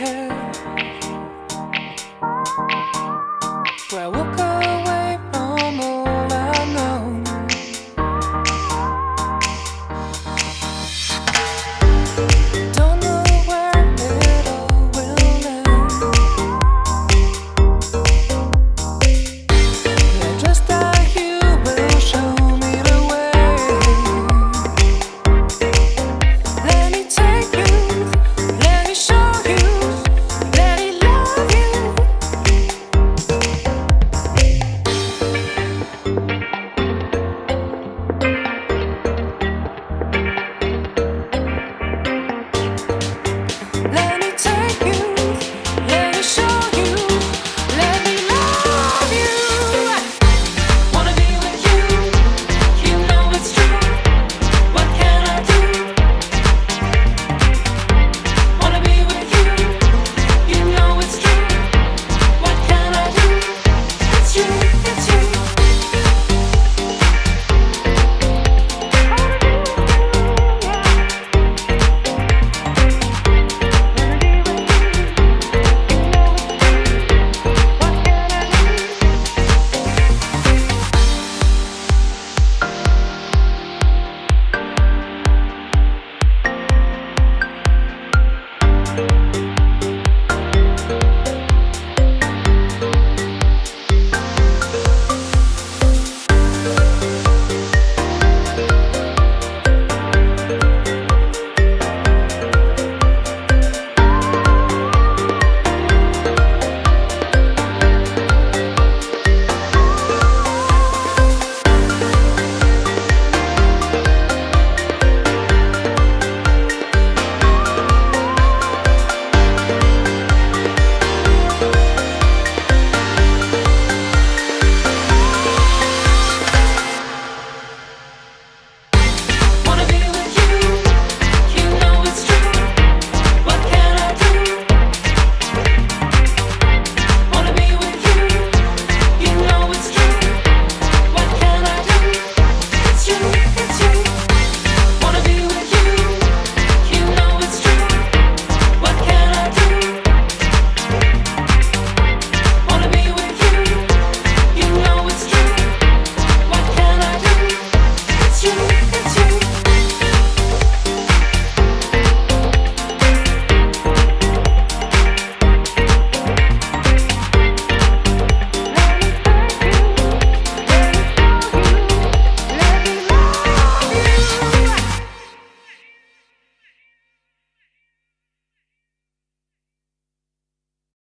head.